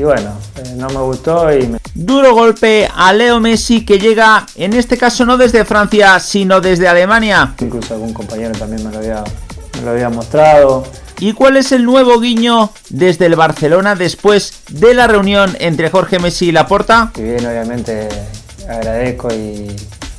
y bueno, eh, no me gustó y me... Duro golpe a Leo Messi que llega, en este caso no desde Francia, sino desde Alemania. Incluso algún compañero también me lo había, me lo había mostrado. ¿Y cuál es el nuevo guiño desde el Barcelona después de la reunión entre Jorge Messi y Laporta? Si bien obviamente agradezco y,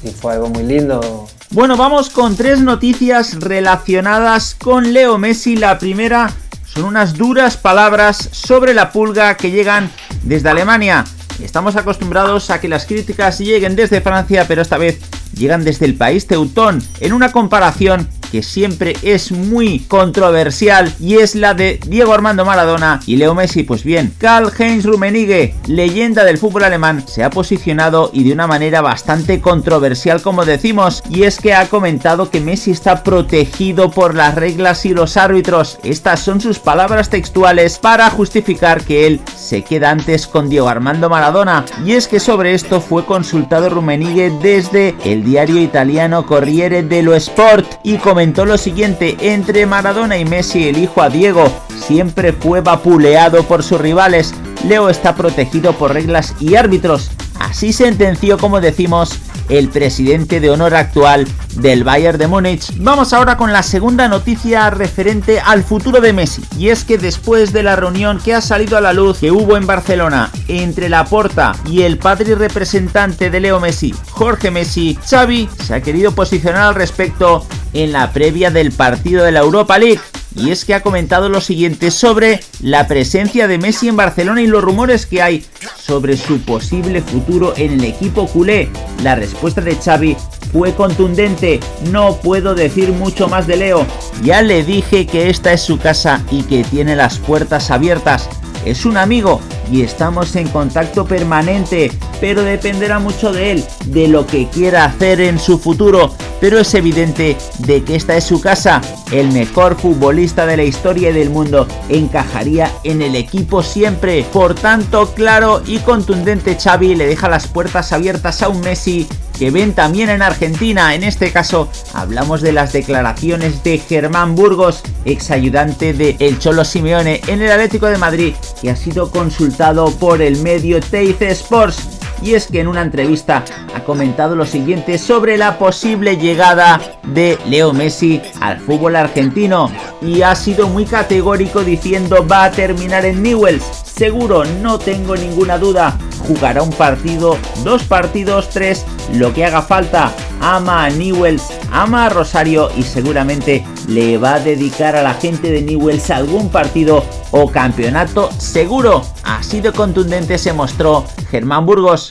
y fue algo muy lindo. Bueno, vamos con tres noticias relacionadas con Leo Messi. La primera son unas duras palabras sobre la pulga que llegan desde Alemania. Estamos acostumbrados a que las críticas lleguen desde Francia, pero esta vez llegan desde el país teutón, en una comparación que siempre es muy controversial y es la de Diego Armando Maradona y Leo Messi. Pues bien, Karl-Heinz Rummenigge, leyenda del fútbol alemán, se ha posicionado y de una manera bastante controversial como decimos y es que ha comentado que Messi está protegido por las reglas y los árbitros. Estas son sus palabras textuales para justificar que él se queda antes con Diego Armando Maradona y es que sobre esto fue consultado Rummenigge desde el diario italiano Corriere dello Sport y comentó lo siguiente, entre Maradona y Messi el hijo a Diego siempre fue vapuleado por sus rivales, Leo está protegido por reglas y árbitros, así sentenció como decimos el presidente de honor actual del Bayern de Múnich. Vamos ahora con la segunda noticia referente al futuro de Messi. Y es que después de la reunión que ha salido a la luz que hubo en Barcelona entre Laporta y el padre representante de Leo Messi, Jorge Messi, Xavi se ha querido posicionar al respecto en la previa del partido de la Europa League. Y es que ha comentado lo siguiente sobre la presencia de Messi en Barcelona y los rumores que hay sobre su posible futuro en el equipo culé. La respuesta de Xavi fue contundente, no puedo decir mucho más de Leo, ya le dije que esta es su casa y que tiene las puertas abiertas, es un amigo y estamos en contacto permanente, pero dependerá mucho de él, de lo que quiera hacer en su futuro, pero es evidente de que esta es su casa, el mejor futbolista de la historia del mundo encajaría en el equipo siempre, por tanto claro y contundente Xavi le deja las puertas abiertas a un Messi que ven también en Argentina. En este caso hablamos de las declaraciones de Germán Burgos, ex ayudante de El Cholo Simeone en el Atlético de Madrid, que ha sido consultado por el medio Teis Sports y es que en una entrevista ha comentado lo siguiente sobre la posible llegada de Leo Messi al fútbol argentino y ha sido muy categórico diciendo va a terminar en Newells, seguro, no tengo ninguna duda, jugará un partido, dos partidos, tres, lo que haga falta, ama a Newells, ama a Rosario y seguramente le va a dedicar a la gente de Newells algún partido o campeonato seguro. Así de contundente se mostró Germán Burgos.